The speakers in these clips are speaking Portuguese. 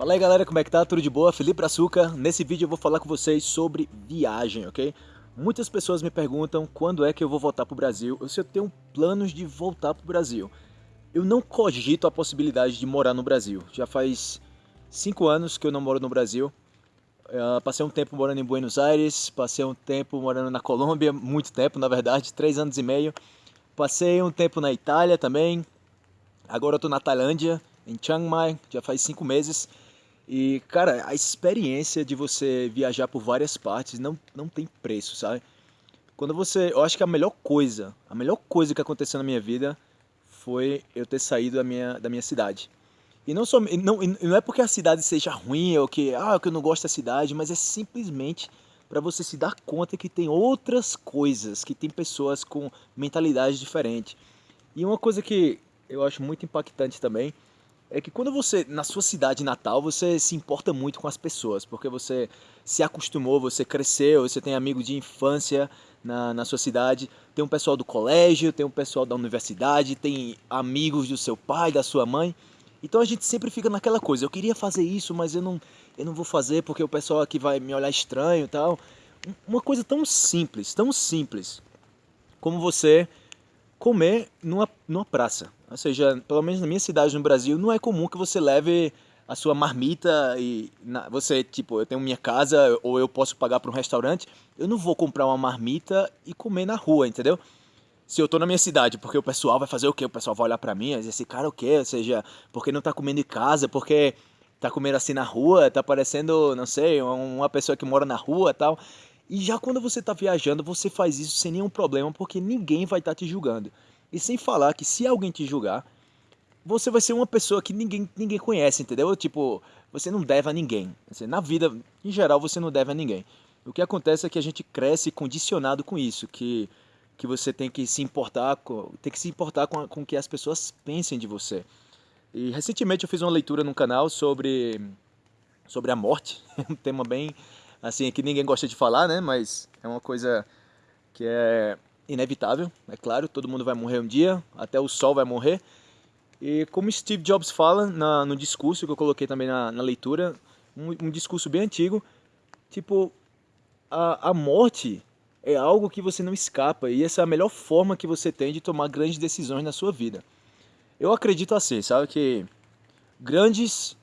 Fala aí galera, como é que tá? Tudo de boa? Felipe Açúcar. Nesse vídeo eu vou falar com vocês sobre viagem, ok? Muitas pessoas me perguntam quando é que eu vou voltar pro Brasil, ou se eu tenho planos de voltar pro Brasil. Eu não cogito a possibilidade de morar no Brasil. Já faz cinco anos que eu não moro no Brasil. Uh, passei um tempo morando em Buenos Aires, passei um tempo morando na Colômbia, muito tempo na verdade, três anos e meio. Passei um tempo na Itália também. Agora eu tô na Tailândia, em Chiang Mai, já faz cinco meses. E, cara, a experiência de você viajar por várias partes não, não tem preço, sabe? Quando você... Eu acho que a melhor coisa, a melhor coisa que aconteceu na minha vida foi eu ter saído da minha, da minha cidade. E não, só, não, não é porque a cidade seja ruim ou que, ah, que eu não gosto da cidade, mas é simplesmente para você se dar conta que tem outras coisas, que tem pessoas com mentalidade diferente. E uma coisa que eu acho muito impactante também é que quando você, na sua cidade natal, você se importa muito com as pessoas, porque você se acostumou, você cresceu, você tem amigos de infância na, na sua cidade, tem um pessoal do colégio, tem um pessoal da universidade, tem amigos do seu pai, da sua mãe. Então a gente sempre fica naquela coisa, eu queria fazer isso, mas eu não, eu não vou fazer porque o pessoal aqui vai me olhar estranho e tal. Uma coisa tão simples, tão simples, como você comer numa, numa praça. Ou seja, pelo menos na minha cidade no Brasil, não é comum que você leve a sua marmita e na, você, tipo, eu tenho minha casa ou eu posso pagar para um restaurante, eu não vou comprar uma marmita e comer na rua, entendeu? Se eu tô na minha cidade, porque o pessoal vai fazer o quê? O pessoal vai olhar para mim e dizer, esse cara o quê? Ou seja, porque não tá comendo em casa, porque tá comendo assim na rua, tá parecendo, não sei, uma pessoa que mora na rua tal. E já quando você está viajando, você faz isso sem nenhum problema, porque ninguém vai estar tá te julgando. E sem falar que se alguém te julgar, você vai ser uma pessoa que ninguém, ninguém conhece, entendeu? Tipo, você não deve a ninguém. Assim, na vida, em geral, você não deve a ninguém. O que acontece é que a gente cresce condicionado com isso, que, que você tem que se importar com, tem que se importar com, com que as pessoas pensem de você. E recentemente eu fiz uma leitura no canal sobre, sobre a morte, um tema bem assim, que ninguém gosta de falar, né? Mas é uma coisa que é inevitável, é claro, todo mundo vai morrer um dia, até o sol vai morrer. E como Steve Jobs fala na, no discurso que eu coloquei também na, na leitura, um, um, discurso bem antigo, tipo, a, a morte é algo que você não escapa e essa é a melhor forma que você tem de tomar grandes decisões na sua vida. Eu acredito assim, sabe, que grandes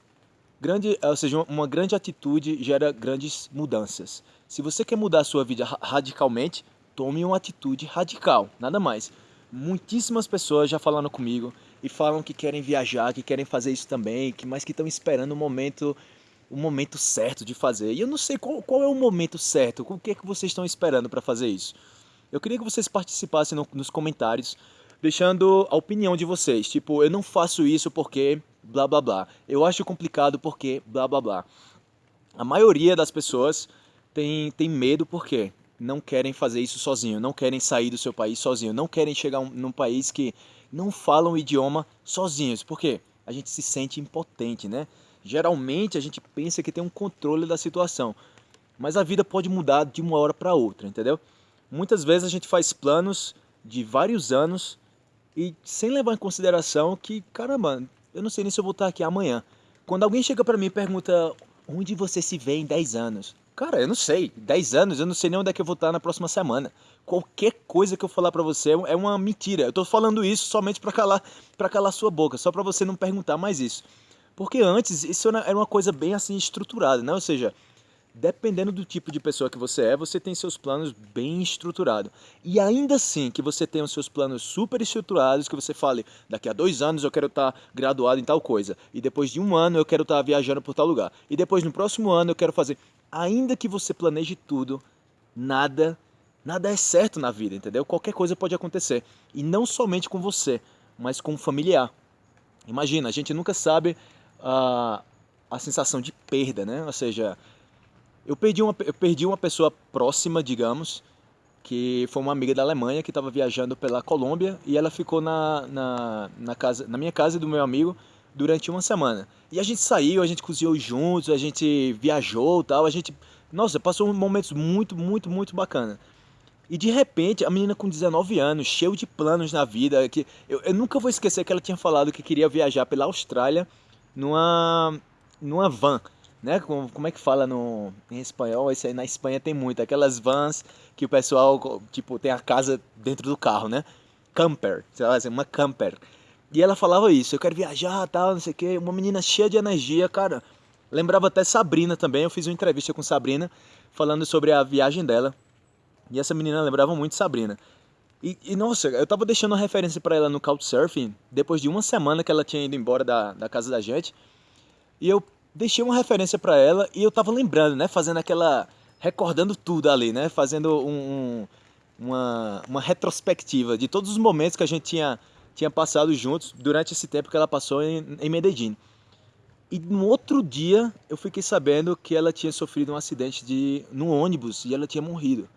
Grande, ou seja, uma grande atitude gera grandes mudanças. Se você quer mudar a sua vida radicalmente, tome uma atitude radical, nada mais. Muitíssimas pessoas já falaram comigo e falam que querem viajar, que querem fazer isso também, que mas que estão esperando o momento, o momento certo de fazer. E eu não sei qual, qual é o momento certo, o que é que vocês estão esperando para fazer isso. Eu queria que vocês participassem no, nos comentários, deixando a opinião de vocês. Tipo, eu não faço isso porque blá blá blá. Eu acho complicado porque blá blá blá. A maioria das pessoas tem, tem medo porque não querem fazer isso sozinho, não querem sair do seu país sozinho, não querem chegar um, num país que não falam o idioma sozinhos. Por quê? A gente se sente impotente, né? Geralmente a gente pensa que tem um controle da situação, mas a vida pode mudar de uma hora para outra, entendeu? Muitas vezes a gente faz planos de vários anos e sem levar em consideração que, caramba, eu não sei nem se eu vou estar aqui amanhã. Quando alguém chega para mim e pergunta onde você se vê em 10 anos? Cara, eu não sei. 10 anos, eu não sei nem onde é que eu vou estar na próxima semana. Qualquer coisa que eu falar para você é uma mentira. Eu tô falando isso somente para calar, para calar sua boca, só para você não perguntar mais isso. Porque antes isso era uma coisa bem assim estruturada, né? Ou seja, dependendo do tipo de pessoa que você é, você tem seus planos bem estruturados. E ainda assim que você tenha os seus planos super estruturados, que você fale, daqui a dois anos eu quero estar graduado em tal coisa, e depois de um ano eu quero estar viajando por tal lugar, e depois no próximo ano eu quero fazer... Ainda que você planeje tudo, nada, nada é certo na vida, entendeu? Qualquer coisa pode acontecer. E não somente com você, mas com o familiar. Imagina, a gente nunca sabe a, a sensação de perda, né? Ou seja, eu perdi uma, eu perdi uma pessoa próxima, digamos, que foi uma amiga da Alemanha que estava viajando pela Colômbia e ela ficou na, na, na, casa, na minha casa do meu amigo durante uma semana. E a gente saiu, a gente cozinhou juntos, a gente viajou tal, a gente... Nossa, passou momentos muito, muito, muito bacana. E de repente, a menina com 19 anos, cheio de planos na vida, que eu, eu nunca vou esquecer que ela tinha falado que queria viajar pela Austrália numa numa van, né? Como, como é que fala no, em espanhol? Isso aí na Espanha tem muito, aquelas vans que o pessoal, tipo, tem a casa dentro do carro, né? Camper, sei lá, uma camper. E ela falava isso, eu quero viajar, tal, não sei o quê. Uma menina cheia de energia, cara. Lembrava até Sabrina também, eu fiz uma entrevista com Sabrina, falando sobre a viagem dela. E essa menina lembrava muito Sabrina. E, e nossa, eu tava deixando uma referência para ela no Couchsurfing, depois de uma semana que ela tinha ido embora da, da casa da gente. E eu deixei uma referência para ela e eu tava lembrando, né? Fazendo aquela. recordando tudo ali, né? Fazendo um, um, uma, uma retrospectiva de todos os momentos que a gente tinha, tinha passado juntos durante esse tempo que ela passou em, em Medellín. E no outro dia eu fiquei sabendo que ela tinha sofrido um acidente de, no ônibus e ela tinha morrido.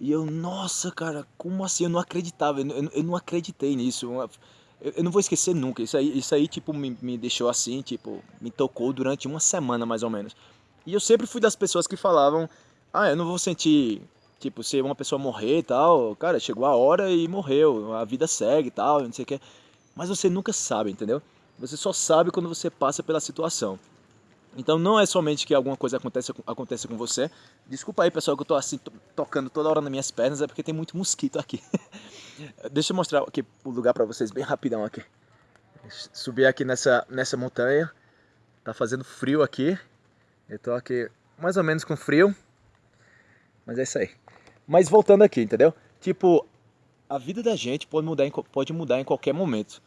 E eu, nossa, cara, como assim? Eu não acreditava, eu, eu, eu não acreditei nisso. Eu, eu, não vou esquecer nunca. Isso aí, isso aí tipo, me, me deixou assim, tipo, me tocou durante uma semana mais ou menos. E eu sempre fui das pessoas que falavam, ah, eu não vou sentir, tipo, se uma pessoa morrer e tal, cara, chegou a hora e morreu, a vida segue e tal, não sei o que. Mas você nunca sabe, entendeu? Você só sabe quando você passa pela situação. Então não é somente que alguma coisa aconteça, aconteça com você. Desculpa aí, pessoal, que eu tô assim tocando toda hora nas minhas pernas, é porque tem muito mosquito aqui. Deixa eu mostrar aqui o lugar para vocês bem rapidão aqui. Subir aqui nessa, nessa montanha. Tá fazendo frio aqui. Eu tô aqui mais ou menos com frio. Mas é isso aí. Mas voltando aqui, entendeu? Tipo, a vida da gente pode mudar em, pode mudar em qualquer momento.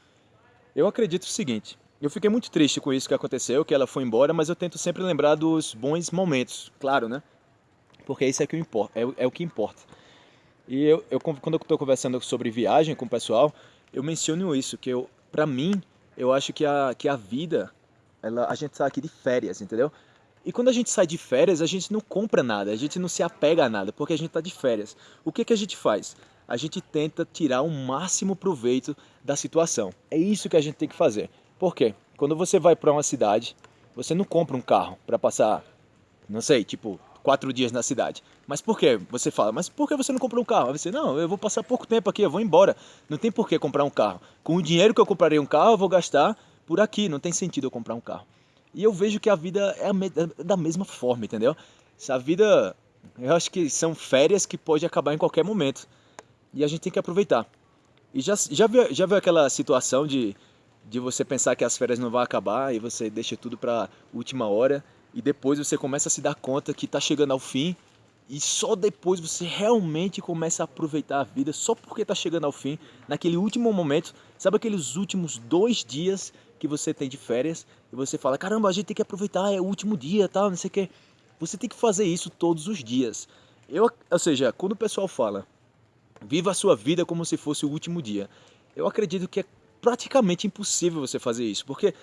Eu acredito o seguinte, eu fiquei muito triste com isso que aconteceu, que ela foi embora, mas eu tento sempre lembrar dos bons momentos, claro, né? Porque isso é, que importa, é, é o que importa. E eu, eu quando eu estou conversando sobre viagem com o pessoal, eu menciono isso, que eu, pra mim, eu acho que a, que a vida, ela, a gente sai aqui de férias, entendeu? E quando a gente sai de férias, a gente não compra nada, a gente não se apega a nada, porque a gente está de férias. O que, que a gente faz? A gente tenta tirar o máximo proveito da situação. É isso que a gente tem que fazer. Por quê? Quando você vai para uma cidade, você não compra um carro para passar, não sei, tipo, quatro dias na cidade. Mas por quê? Você fala, mas por que você não comprou um carro? Aí você, não, eu vou passar pouco tempo aqui, eu vou embora. Não tem por que comprar um carro. Com o dinheiro que eu comprarei um carro, eu vou gastar por aqui. Não tem sentido eu comprar um carro. E eu vejo que a vida é, é da mesma forma, entendeu? A vida, eu acho que são férias que pode acabar em qualquer momento. E a gente tem que aproveitar. E já, já, viu, já viu aquela situação de, de você pensar que as férias não vão acabar e você deixa tudo para última hora e depois você começa a se dar conta que está chegando ao fim e só depois você realmente começa a aproveitar a vida só porque está chegando ao fim, naquele último momento, sabe aqueles últimos dois dias que você tem de férias e você fala, caramba, a gente tem que aproveitar, é o último dia, tal, não sei o que. Você tem que fazer isso todos os dias. Eu, ou seja, quando o pessoal fala, viva a sua vida como se fosse o último dia, eu acredito que é praticamente impossível você fazer isso, porque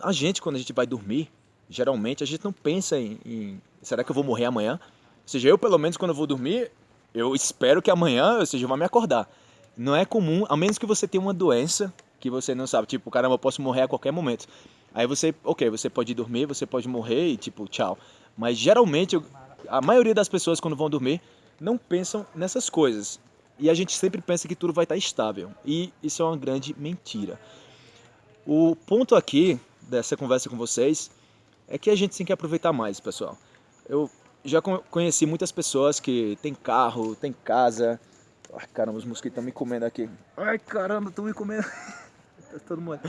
a gente, quando a gente vai dormir, geralmente a gente não pensa em, em será que eu vou morrer amanhã? Ou seja, eu pelo menos quando eu vou dormir, eu espero que amanhã, ou seja, eu vá me acordar. Não é comum, a menos que você tenha uma doença que você não sabe, tipo, caramba, eu posso morrer a qualquer momento. Aí você, ok, você pode dormir, você pode morrer e tipo, tchau. Mas geralmente, a maioria das pessoas quando vão dormir não pensam nessas coisas. E a gente sempre pensa que tudo vai estar estável. E isso é uma grande mentira. O ponto aqui dessa conversa com vocês é que a gente tem que aproveitar mais, pessoal. Eu já conheci muitas pessoas que tem carro, tem casa. Ai, caramba, os mosquitos estão me comendo aqui. Ai, caramba, estão me comendo. Tá todo mundo.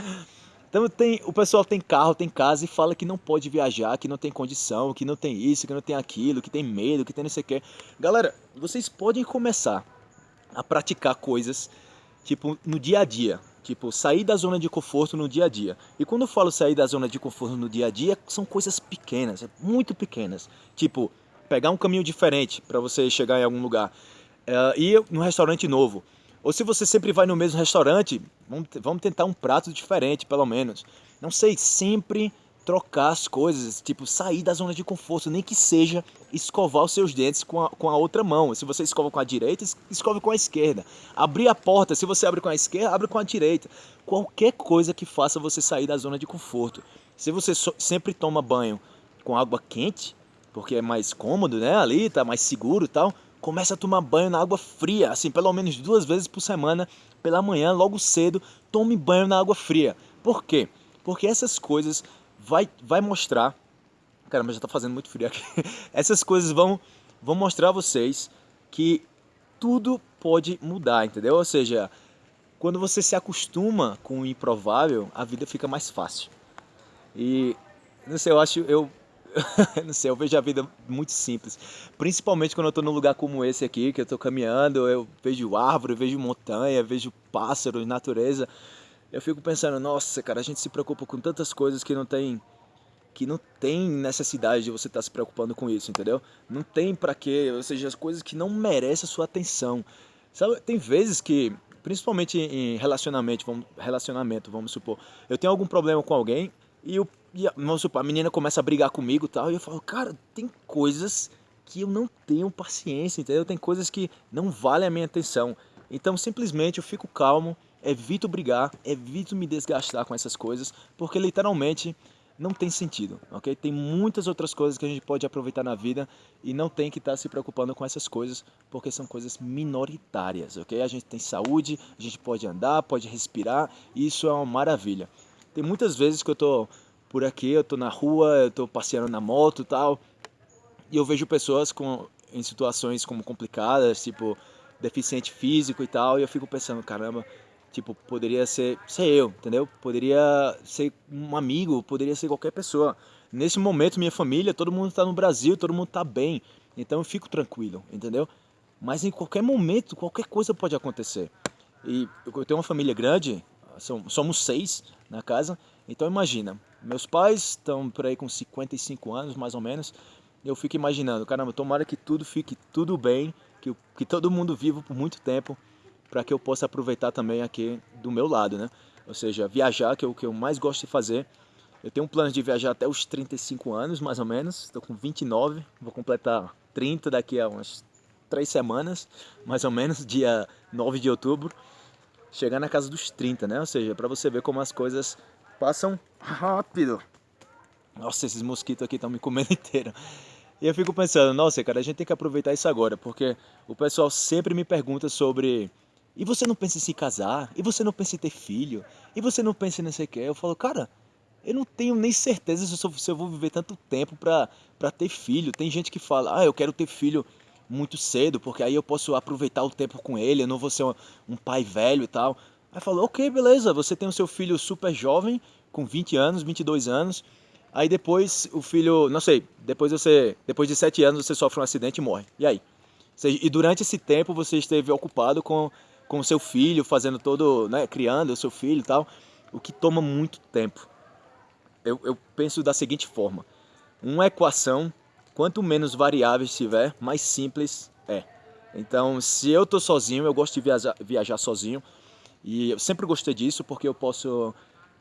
Então tem, o pessoal tem carro, tem casa e fala que não pode viajar, que não tem condição, que não tem isso, que não tem aquilo, que tem medo, que tem não sei o que. Galera, vocês podem começar a praticar coisas tipo no dia a dia, tipo sair da zona de conforto no dia a dia. E quando eu falo sair da zona de conforto no dia a dia, são coisas pequenas, muito pequenas. Tipo pegar um caminho diferente para você chegar em algum lugar, uh, ir num restaurante novo. Ou se você sempre vai no mesmo restaurante, vamos, vamos tentar um prato diferente, pelo menos. Não sei, sempre trocar as coisas, tipo, sair da zona de conforto, nem que seja escovar os seus dentes com a, com a outra mão. Se você escova com a direita, escove com a esquerda. Abrir a porta, se você abre com a esquerda, abre com a direita. Qualquer coisa que faça você sair da zona de conforto. Se você so, sempre toma banho com água quente, porque é mais cômodo, né, ali, tá mais seguro e tal, começa a tomar banho na água fria, assim, pelo menos duas vezes por semana, pela manhã, logo cedo, tome banho na água fria. Por quê? Porque essas coisas vai, vai mostrar... Caramba, já tá fazendo muito frio aqui. Essas coisas vão, vão mostrar a vocês que tudo pode mudar, entendeu? Ou seja, quando você se acostuma com o improvável, a vida fica mais fácil. E, não sei, eu acho, eu, não sei, eu vejo a vida muito simples. Principalmente quando eu estou num lugar como esse aqui, que eu estou caminhando, eu vejo árvore, vejo montanha, vejo pássaros, natureza. Eu fico pensando, nossa, cara, a gente se preocupa com tantas coisas que não tem que não tem necessidade de você estar tá se preocupando com isso, entendeu? Não tem para quê, ou seja, as coisas que não merecem a sua atenção. Sabe, tem vezes que, principalmente em relacionamento, vamos, relacionamento, vamos supor, eu tenho algum problema com alguém e, eu, e a, vamos supor, a menina começa a brigar comigo e tal, e eu falo, cara, tem coisas que eu não tenho paciência, entendeu? Tem coisas que não valem a minha atenção. Então, simplesmente eu fico calmo, evito brigar, evito me desgastar com essas coisas, porque literalmente não tem sentido, ok? Tem muitas outras coisas que a gente pode aproveitar na vida e não tem que estar se preocupando com essas coisas, porque são coisas minoritárias, ok? A gente tem saúde, a gente pode andar, pode respirar, e isso é uma maravilha. Tem muitas vezes que eu tô por aqui, eu tô na rua, eu tô passeando na moto e tal, e eu vejo pessoas com, em situações como complicadas, tipo deficiente físico e tal, e eu fico pensando, caramba, Tipo, poderia ser, ser eu, entendeu? Poderia ser um amigo, poderia ser qualquer pessoa. Nesse momento, minha família, todo mundo está no Brasil, todo mundo está bem. Então eu fico tranquilo, entendeu? Mas em qualquer momento, qualquer coisa pode acontecer. E eu tenho uma família grande, somos seis na casa. Então imagina, meus pais estão por aí com 55 anos, mais ou menos. Eu fico imaginando, caramba, tomara que tudo fique tudo bem, que, que todo mundo viva por muito tempo para que eu possa aproveitar também aqui do meu lado, né? Ou seja, viajar, que é o que eu mais gosto de fazer. Eu tenho um plano de viajar até os 35 anos, mais ou menos. Estou com 29, vou completar 30 daqui a umas 3 semanas, mais ou menos, dia 9 de outubro. Chegar na casa dos 30, né? Ou seja, para você ver como as coisas passam rápido. Nossa, esses mosquitos aqui estão me comendo inteiro. E eu fico pensando, nossa, cara, a gente tem que aproveitar isso agora, porque o pessoal sempre me pergunta sobre e você não pensa em se casar, e você não pensa em ter filho, e você não pensa em não sei o que. Eu falo, cara, eu não tenho nem certeza se eu, se eu vou viver tanto tempo pra, pra ter filho. Tem gente que fala, ah, eu quero ter filho muito cedo, porque aí eu posso aproveitar o tempo com ele, eu não vou ser um, um pai velho e tal. Aí falou, ok, beleza, você tem o seu filho super jovem, com 20 anos, 22 anos. Aí depois o filho, não sei, depois você, depois de 7 anos você sofre um acidente e morre. E aí? E durante esse tempo você esteve ocupado com com o seu filho, fazendo todo, né, criando o seu filho e tal, o que toma muito tempo. Eu, eu penso da seguinte forma, uma equação, quanto menos variáveis tiver, mais simples é. Então, se eu estou sozinho, eu gosto de viajar, viajar sozinho, e eu sempre gostei disso porque eu posso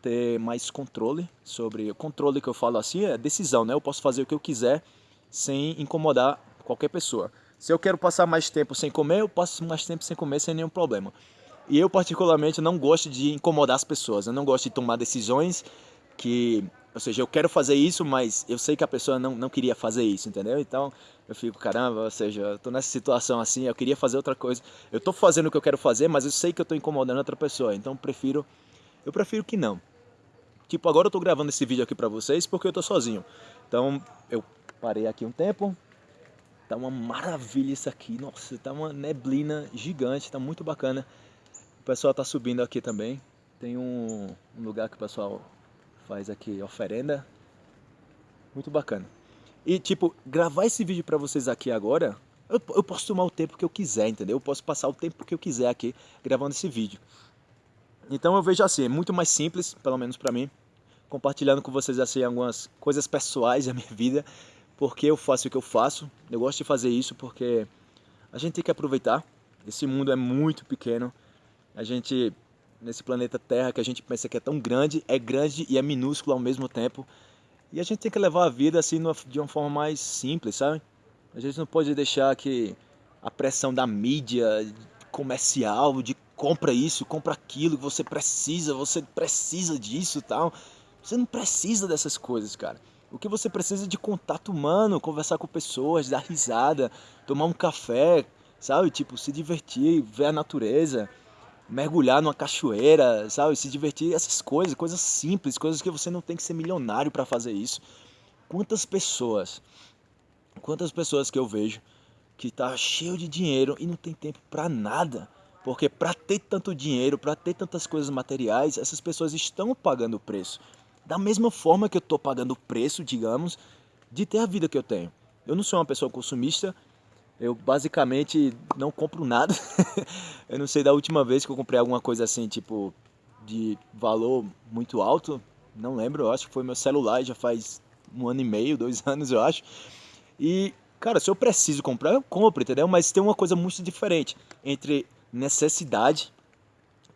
ter mais controle sobre... O controle que eu falo assim é decisão, né? Eu posso fazer o que eu quiser sem incomodar qualquer pessoa. Se eu quero passar mais tempo sem comer, eu passo mais tempo sem comer sem nenhum problema. E eu particularmente não gosto de incomodar as pessoas, eu não gosto de tomar decisões que, ou seja, eu quero fazer isso, mas eu sei que a pessoa não, não queria fazer isso, entendeu? Então eu fico, caramba, ou seja, eu tô nessa situação assim, eu queria fazer outra coisa. Eu tô fazendo o que eu quero fazer, mas eu sei que eu tô incomodando outra pessoa, então eu prefiro, eu prefiro que não. Tipo, agora eu tô gravando esse vídeo aqui pra vocês porque eu tô sozinho. Então eu parei aqui um tempo, Tá uma maravilha isso aqui. Nossa, tá uma neblina gigante, tá muito bacana. O pessoal tá subindo aqui também. Tem um, um lugar que o pessoal faz aqui oferenda. Muito bacana. E tipo, gravar esse vídeo para vocês aqui agora, eu, eu, posso tomar o tempo que eu quiser, entendeu? Eu posso passar o tempo que eu quiser aqui gravando esse vídeo. Então eu vejo assim, é muito mais simples, pelo menos para mim, compartilhando com vocês assim algumas coisas pessoais da minha vida porque eu faço o que eu faço. Eu gosto de fazer isso porque a gente tem que aproveitar. Esse mundo é muito pequeno. A gente, nesse planeta Terra que a gente pensa que é tão grande, é grande e é minúsculo ao mesmo tempo. E a gente tem que levar a vida assim de uma forma mais simples, sabe? A gente não pode deixar que a pressão da mídia comercial, de compra isso, compra aquilo, você precisa, você precisa disso tal. Você não precisa dessas coisas, cara. O que você precisa é de contato humano, conversar com pessoas, dar risada, tomar um café, sabe? Tipo, se divertir, ver a natureza. mergulhar numa cachoeira, sabe? Se divertir, essas coisas, coisas simples, coisas que você não tem que ser milionário para fazer isso. Quantas pessoas, quantas pessoas que eu vejo que tá cheio de dinheiro e não tem tempo para nada. Porque para ter tanto dinheiro, para ter tantas coisas materiais, essas pessoas estão pagando o preço. Da mesma forma que eu estou pagando o preço, digamos, de ter a vida que eu tenho. Eu não sou uma pessoa consumista, eu basicamente não compro nada. eu não sei da última vez que eu comprei alguma coisa assim, tipo, de valor muito alto. Não lembro, eu acho que foi meu celular, já faz um ano e meio, dois anos, eu acho. E, cara, se eu preciso comprar, eu compro, entendeu? Mas tem uma coisa muito diferente entre necessidade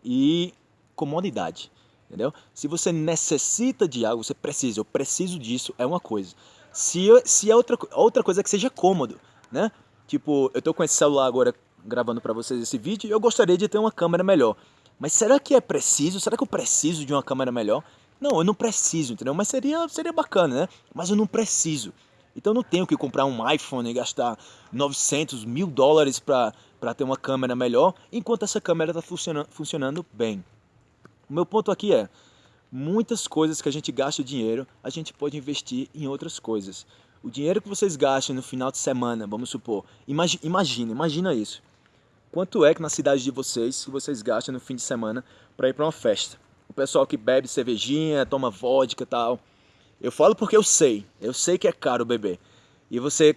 e comodidade, entendeu? Se você necessita de algo, você precisa, eu preciso disso, é uma coisa. Se, se é outra, outra coisa que seja cômodo, né? Tipo, eu tô com esse celular agora gravando para vocês esse vídeo e eu gostaria de ter uma câmera melhor. Mas será que é preciso? Será que eu preciso de uma câmera melhor? Não, eu não preciso, entendeu? Mas seria, seria bacana, né? Mas eu não preciso. Então eu não tenho que comprar um iPhone e gastar 900 mil dólares para ter uma câmera melhor, enquanto essa câmera está funcionando, funcionando bem. O meu ponto aqui é, muitas coisas que a gente gasta o dinheiro, a gente pode investir em outras coisas. O dinheiro que vocês gastam no final de semana, vamos supor, imagina, imagina, imagina isso. Quanto é que na cidade de vocês, que vocês gastam no fim de semana para ir para uma festa? O pessoal que bebe cervejinha, toma vodka e tal. Eu falo porque eu sei, eu sei que é caro beber. E você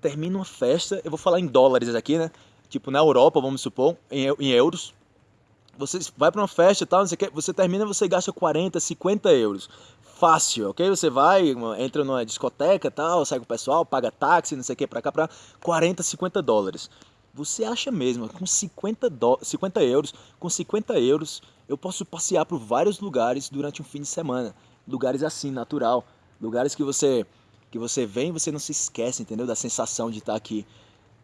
termina uma festa, eu vou falar em dólares aqui, né? Tipo na Europa, vamos supor, em, em euros. Você vai para uma festa e tal, você, quer, você termina, você gasta 40, 50 euros fácil, ok? Você vai, entra numa discoteca tal, sai com o pessoal, paga táxi, não sei o que, pra cá, pra 40, 50 dólares. Você acha mesmo, com 50, do... 50 euros, com 50 euros, eu posso passear por vários lugares durante um fim de semana. Lugares assim, natural. Lugares que você que você vem e você não se esquece, entendeu? Da sensação de estar aqui.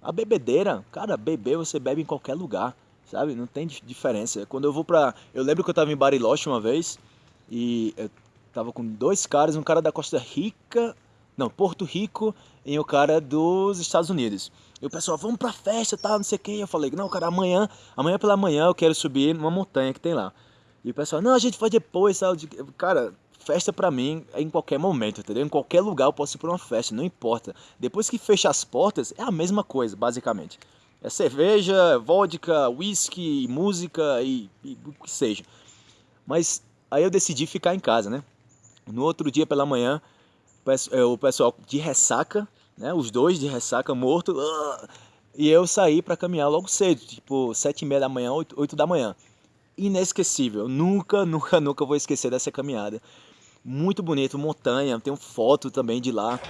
A bebedeira, cara, beber você bebe em qualquer lugar, sabe? Não tem diferença. Quando eu vou pra... Eu lembro que eu tava em Bariloche uma vez e Tava com dois caras, um cara da Costa Rica, não, Porto Rico e o um cara dos Estados Unidos. E o pessoal, vamos pra festa, tá, não sei o que. Eu falei, não, cara, amanhã, amanhã pela manhã eu quero subir numa montanha que tem lá. E o pessoal, não, a gente faz depois, sabe? Cara, festa pra mim é em qualquer momento, entendeu? Em qualquer lugar eu posso ir pra uma festa, não importa. Depois que fecha as portas, é a mesma coisa, basicamente. É cerveja, vodka, whisky, música e, e o que seja. Mas aí eu decidi ficar em casa, né? No outro dia pela manhã, é, o pessoal de ressaca, né, os dois de ressaca morto, e eu saí para caminhar logo cedo, tipo sete e meia da manhã, oito, oito da manhã. Inesquecível, nunca, nunca, nunca vou esquecer dessa caminhada. Muito bonito, montanha, tem foto também de lá.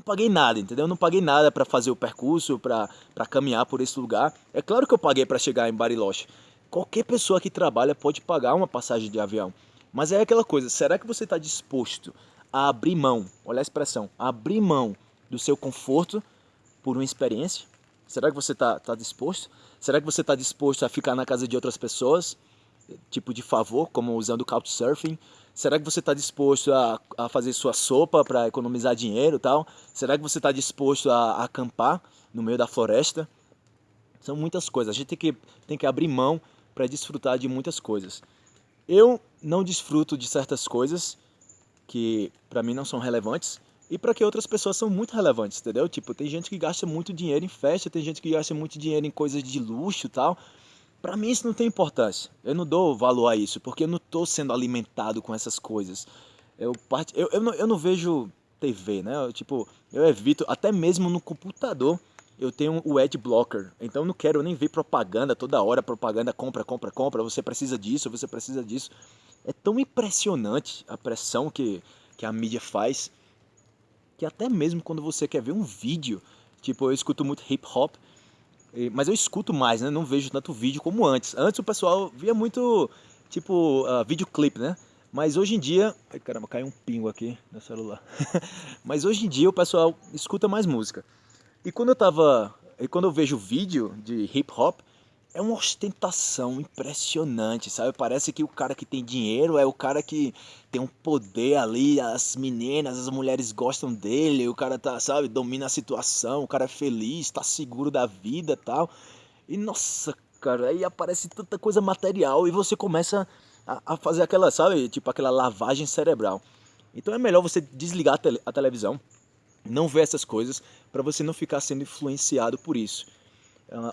Não paguei nada, entendeu? Eu não paguei nada para fazer o percurso, para caminhar por esse lugar. É claro que eu paguei para chegar em Bariloche. Qualquer pessoa que trabalha pode pagar uma passagem de avião. Mas é aquela coisa, será que você está disposto a abrir mão, olha a expressão, abrir mão do seu conforto por uma experiência? Será que você está tá disposto? Será que você está disposto a ficar na casa de outras pessoas, tipo de favor, como usando Couchsurfing? Será que você está disposto a, a fazer sua sopa para economizar dinheiro e tal? Será que você está disposto a, a acampar no meio da floresta? São muitas coisas. A gente tem que, tem que abrir mão para desfrutar de muitas coisas. Eu não desfruto de certas coisas que para mim não são relevantes e para que outras pessoas são muito relevantes, entendeu? Tipo, tem gente que gasta muito dinheiro em festa, tem gente que gasta muito dinheiro em coisas de luxo e tal. Para mim isso não tem importância. Eu não dou valor a isso, porque eu não estou sendo alimentado com essas coisas. Eu, eu, eu, não, eu não vejo TV, né? Eu, tipo, eu evito, até mesmo no computador, eu tenho o ad blocker. Então eu não quero nem ver propaganda toda hora, propaganda compra, compra, compra, você precisa disso, você precisa disso. É tão impressionante a pressão que, que a mídia faz, que até mesmo quando você quer ver um vídeo, tipo, eu escuto muito hip hop, mas eu escuto mais, né? Não vejo tanto vídeo como antes. Antes o pessoal via muito, tipo, uh, videoclipe, né? Mas hoje em dia... Ai, caramba, caiu um pingo aqui no celular. Mas hoje em dia o pessoal escuta mais música. E quando eu tava... E quando eu vejo vídeo de hip hop, é uma ostentação impressionante, sabe? Parece que o cara que tem dinheiro é o cara que tem um poder ali, as meninas, as mulheres gostam dele, o cara tá, sabe, domina a situação, o cara é feliz, tá seguro da vida tal. E nossa, cara, aí aparece tanta coisa material e você começa a, a fazer aquela, sabe, tipo aquela lavagem cerebral. Então é melhor você desligar a, tele, a televisão, não ver essas coisas, para você não ficar sendo influenciado por isso.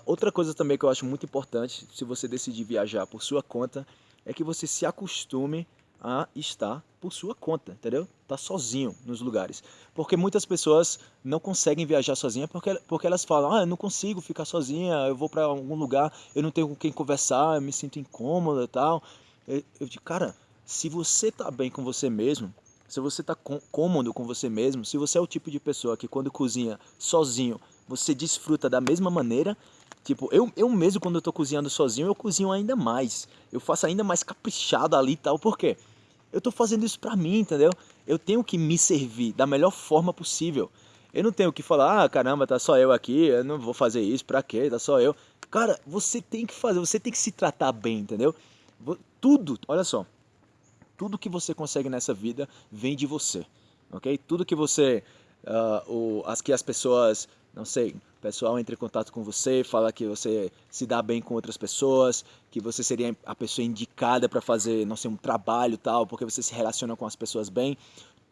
Outra coisa também que eu acho muito importante, se você decidir viajar por sua conta, é que você se acostume a estar por sua conta, entendeu? Tá sozinho nos lugares. Porque muitas pessoas não conseguem viajar sozinha porque, porque elas falam: "Ah, eu não consigo ficar sozinha, eu vou para algum lugar, eu não tenho com quem conversar, eu me sinto incômoda e tal". Eu, eu digo: "Cara, se você tá bem com você mesmo, se você tá cômodo com você mesmo, se você é o tipo de pessoa que quando cozinha sozinho você desfruta da mesma maneira. Tipo, eu, eu mesmo quando eu tô cozinhando sozinho, eu cozinho ainda mais. Eu faço ainda mais caprichado ali e tal, por quê? Eu tô fazendo isso pra mim, entendeu? Eu tenho que me servir da melhor forma possível. Eu não tenho que falar, ah, caramba, tá só eu aqui, eu não vou fazer isso, pra quê? Tá só eu. Cara, você tem que fazer, você tem que se tratar bem, entendeu? Tudo, olha só, tudo que você consegue nessa vida vem de você, ok? Tudo que você, uh, o, as que as pessoas não sei, o pessoal entra em contato com você, fala que você se dá bem com outras pessoas, que você seria a pessoa indicada para fazer, não sei, um trabalho tal, porque você se relaciona com as pessoas bem.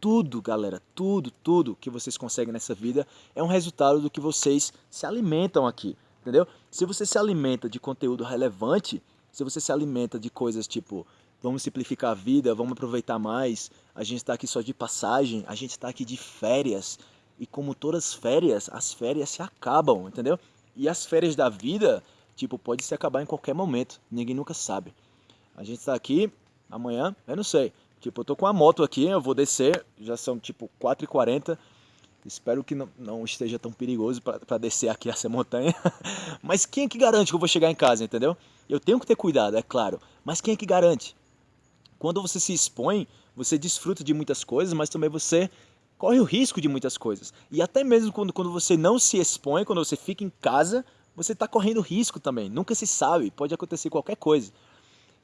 Tudo, galera, tudo, tudo que vocês conseguem nessa vida é um resultado do que vocês se alimentam aqui, entendeu? Se você se alimenta de conteúdo relevante, se você se alimenta de coisas tipo, vamos simplificar a vida, vamos aproveitar mais, a gente está aqui só de passagem, a gente está aqui de férias, e como todas as férias, as férias se acabam, entendeu? E as férias da vida, tipo, pode se acabar em qualquer momento. Ninguém nunca sabe. A gente está aqui amanhã, eu não sei. Tipo, eu tô com a moto aqui, eu vou descer, já são tipo 4h40. Espero que não, não esteja tão perigoso para descer aqui essa montanha. mas quem é que garante que eu vou chegar em casa, entendeu? Eu tenho que ter cuidado, é claro. Mas quem é que garante? Quando você se expõe, você desfruta de muitas coisas, mas também você corre o risco de muitas coisas. E até mesmo quando, quando você não se expõe, quando você fica em casa, você está correndo risco também. Nunca se sabe, pode acontecer qualquer coisa.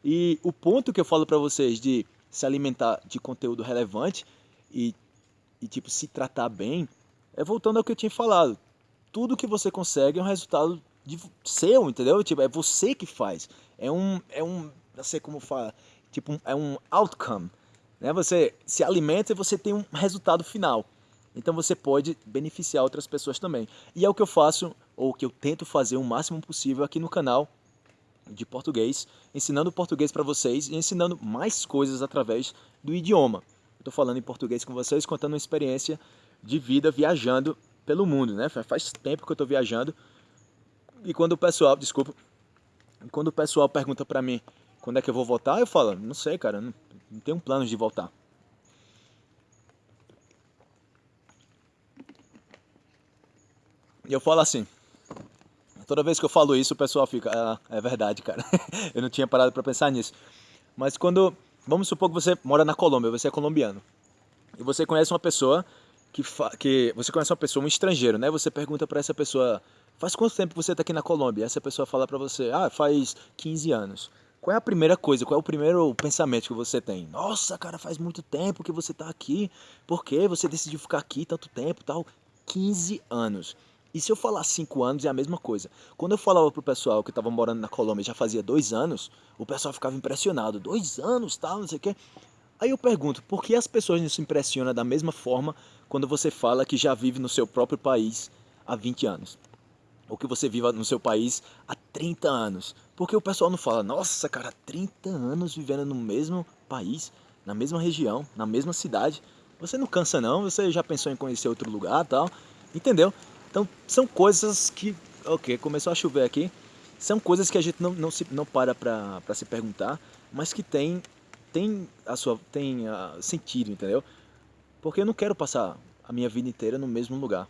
E o ponto que eu falo para vocês de se alimentar de conteúdo relevante e, e tipo se tratar bem, é voltando ao que eu tinha falado. Tudo que você consegue é um resultado de seu, entendeu? Tipo, é você que faz. É um, é um, não sei como fala, tipo, é um outcome. Né? Você se alimenta e você tem um resultado final. Então você pode beneficiar outras pessoas também. E é o que eu faço, ou que eu tento fazer o máximo possível aqui no canal de português, ensinando português para vocês e ensinando mais coisas através do idioma. Estou falando em português com vocês, contando uma experiência de vida viajando pelo mundo, né? Faz tempo que eu estou viajando. E quando o pessoal, desculpa, quando o pessoal pergunta para mim quando é que eu vou voltar, eu falo, não sei, cara, não tenho planos de voltar. E eu falo assim, toda vez que eu falo isso o pessoal fica, ah, é verdade, cara. eu não tinha parado para pensar nisso. Mas quando, vamos supor que você mora na Colômbia, você é colombiano. E você conhece uma pessoa que, que você conhece uma pessoa, um estrangeiro, né? Você pergunta para essa pessoa, faz quanto tempo você está aqui na Colômbia? Essa pessoa fala para você, ah, faz 15 anos. Qual é a primeira coisa, qual é o primeiro pensamento que você tem? Nossa, cara, faz muito tempo que você tá aqui. Por que você decidiu ficar aqui tanto tempo tal? 15 anos. E se eu falar 5 anos é a mesma coisa. Quando eu falava pro pessoal que estava morando na Colômbia já fazia dois anos, o pessoal ficava impressionado. Dois anos, tal, não sei o quê. Aí eu pergunto, por que as pessoas não se impressionam da mesma forma quando você fala que já vive no seu próprio país há 20 anos? Ou que você viva no seu país há 30 anos? Porque o pessoal não fala, nossa, cara, 30 anos vivendo no mesmo país, na mesma região, na mesma cidade. Você não cansa não, você já pensou em conhecer outro lugar tal, entendeu? Então são coisas que, ok, começou a chover aqui, são coisas que a gente não, não, se, não para para se perguntar, mas que tem, tem, a sua, tem a, sentido, entendeu? Porque eu não quero passar a minha vida inteira no mesmo lugar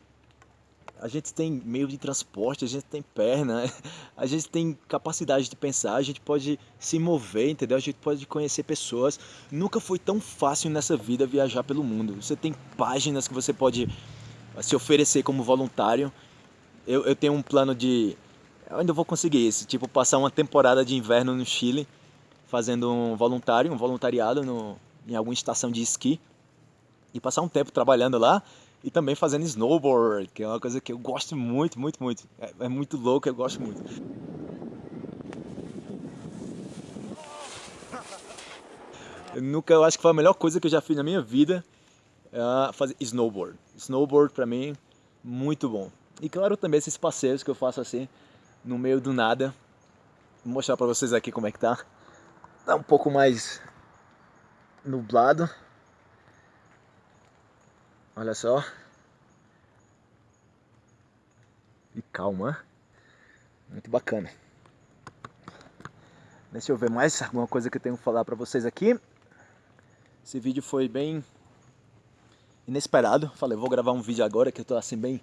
a gente tem meio de transporte, a gente tem perna, a gente tem capacidade de pensar, a gente pode se mover, entendeu? A gente pode conhecer pessoas. Nunca foi tão fácil nessa vida viajar pelo mundo. Você tem páginas que você pode se oferecer como voluntário. Eu, eu tenho um plano de Eu ainda vou conseguir isso, tipo, passar uma temporada de inverno no Chile, fazendo um voluntário, um voluntariado no, em alguma estação de esqui, e passar um tempo trabalhando lá, e também fazendo snowboard, que é uma coisa que eu gosto muito, muito, muito. É, é muito louco, eu gosto muito. Eu nunca, eu acho que foi a melhor coisa que eu já fiz na minha vida, é fazer snowboard. Snowboard pra mim, muito bom. E claro também esses passeios que eu faço assim, no meio do nada. Vou mostrar pra vocês aqui como é que tá. Tá um pouco mais nublado. Olha só. E calma. Muito bacana. Deixa eu ver mais alguma coisa que eu tenho que falar pra vocês aqui. Esse vídeo foi bem inesperado. Falei, vou gravar um vídeo agora que eu tô assim bem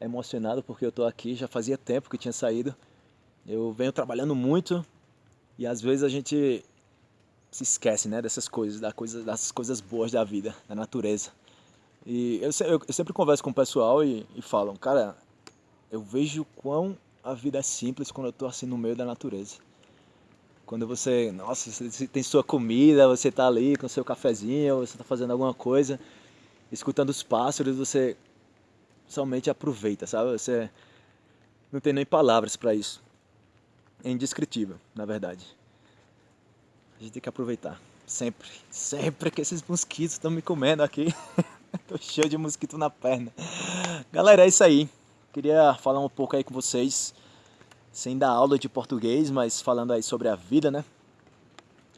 emocionado porque eu tô aqui, já fazia tempo que tinha saído. Eu venho trabalhando muito e às vezes a gente se esquece, né, dessas coisas, da coisa, das coisas boas da vida, da natureza. E eu, eu, eu sempre converso com o pessoal e, e falam, cara, eu vejo quão a vida é simples quando eu tô assim no meio da natureza. Quando você, nossa, você tem sua comida, você tá ali com seu cafezinho, você tá fazendo alguma coisa, escutando os pássaros, você somente aproveita, sabe? Você não tem nem palavras para isso. É indescritível, na verdade. A gente tem que aproveitar. Sempre, sempre que esses mosquitos estão me comendo aqui. Tô cheio de mosquito na perna. Galera, é isso aí. Queria falar um pouco aí com vocês, sem dar aula de português, mas falando aí sobre a vida, né?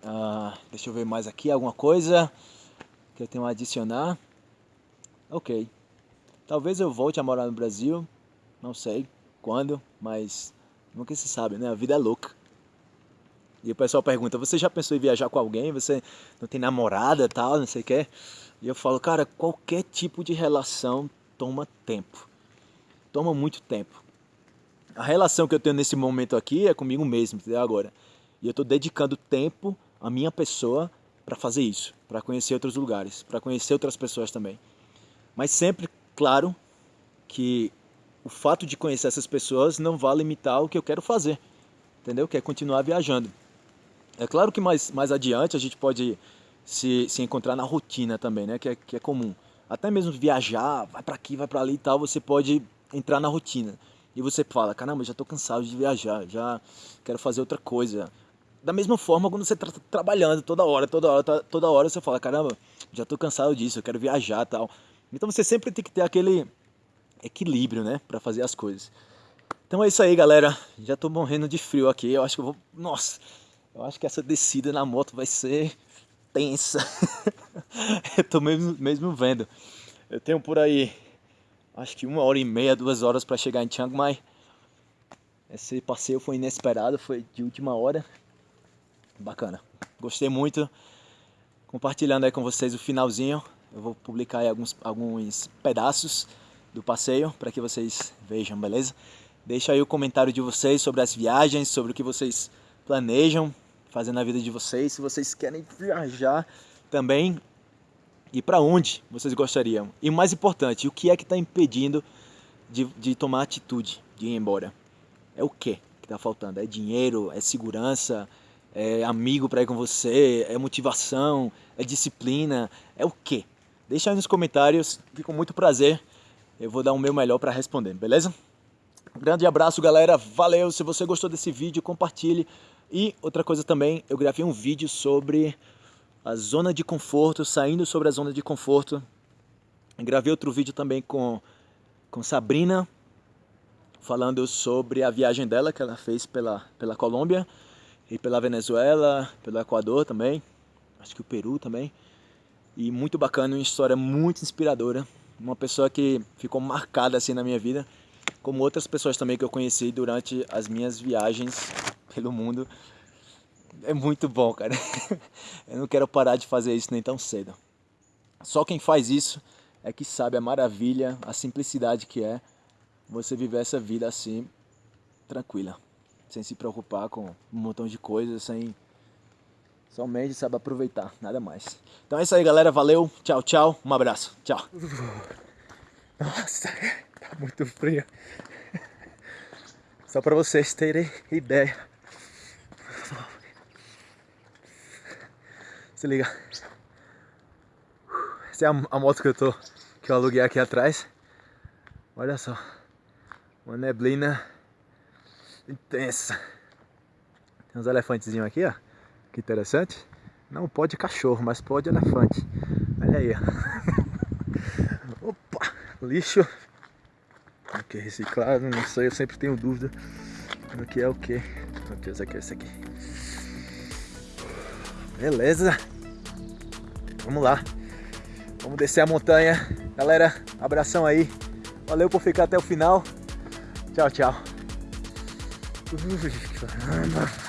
Ah, deixa eu ver mais aqui, alguma coisa que eu tenho a adicionar. Ok. Talvez eu volte a morar no Brasil, não sei quando, mas nunca se sabe, né? A vida é louca. E o pessoal pergunta, você já pensou em viajar com alguém? Você não tem namorada tal, não sei o que? E eu falo, cara, qualquer tipo de relação toma tempo. Toma muito tempo. A relação que eu tenho nesse momento aqui é comigo mesmo, entendeu? Agora. E eu estou dedicando tempo à minha pessoa para fazer isso, para conhecer outros lugares, para conhecer outras pessoas também. Mas sempre Claro que o fato de conhecer essas pessoas não vai limitar o que eu quero fazer, entendeu? Que é continuar viajando. É claro que mais, mais adiante a gente pode se, se encontrar na rotina também, né? Que é, que é comum. Até mesmo viajar, vai para aqui, vai para ali e tal, você pode entrar na rotina. E você fala, caramba, já estou cansado de viajar, já quero fazer outra coisa. Da mesma forma, quando você está trabalhando toda hora, toda hora, toda hora você fala, caramba, já estou cansado disso, eu quero viajar tal. Então você sempre tem que ter aquele equilíbrio, né, para fazer as coisas. Então é isso aí, galera. Já tô morrendo de frio aqui. Eu acho que eu vou, nossa, eu acho que essa descida na moto vai ser tensa. eu tô mesmo, mesmo vendo. Eu tenho por aí, acho que uma hora e meia, duas horas para chegar em Chiang Mai. Esse passeio foi inesperado, foi de última hora. Bacana. Gostei muito. Compartilhando aí com vocês o finalzinho. Eu vou publicar aí alguns, alguns pedaços do passeio para que vocês vejam, beleza? Deixa aí o comentário de vocês sobre as viagens, sobre o que vocês planejam fazer na vida de vocês, se vocês querem viajar também e para onde vocês gostariam. E mais importante, o que é que está impedindo de, de tomar atitude, de ir embora? É o que que está faltando? É dinheiro? É segurança? É amigo para ir com você? É motivação? É disciplina? É o que? Deixa aí nos comentários, fico muito prazer. Eu vou dar o meu melhor para responder, beleza? Grande abraço, galera. Valeu. Se você gostou desse vídeo, compartilhe. E outra coisa também, eu gravei um vídeo sobre a zona de conforto, saindo sobre a zona de conforto. Gravei outro vídeo também com, com Sabrina, falando sobre a viagem dela que ela fez pela, pela Colômbia e pela Venezuela, pelo Equador também, acho que o Peru também e muito bacana, uma história muito inspiradora, uma pessoa que ficou marcada assim na minha vida, como outras pessoas também que eu conheci durante as minhas viagens pelo mundo. É muito bom, cara. Eu não quero parar de fazer isso nem tão cedo. Só quem faz isso é que sabe a maravilha, a simplicidade que é você viver essa vida assim, tranquila, sem se preocupar com um montão de coisas, sem Somente sabe aproveitar, nada mais. Então é isso aí, galera. Valeu. Tchau, tchau. Um abraço. Tchau. Nossa, tá muito frio. Só para vocês terem ideia. Se liga. Essa é a, a moto que eu tô que eu aluguei aqui atrás. Olha só. Uma neblina intensa. Tem uns elefantezinhos aqui, ó. Que interessante. Não pode cachorro, mas pode elefante. Olha aí, ó. Opa! Lixo. Aqui, reciclado, não sei, eu sempre tenho dúvida do que é o que. Meu Deus, aqui, esse aqui. Beleza. Vamos lá. Vamos descer a montanha. Galera, abração aí. Valeu por ficar até o final. Tchau, tchau. Ui, caramba.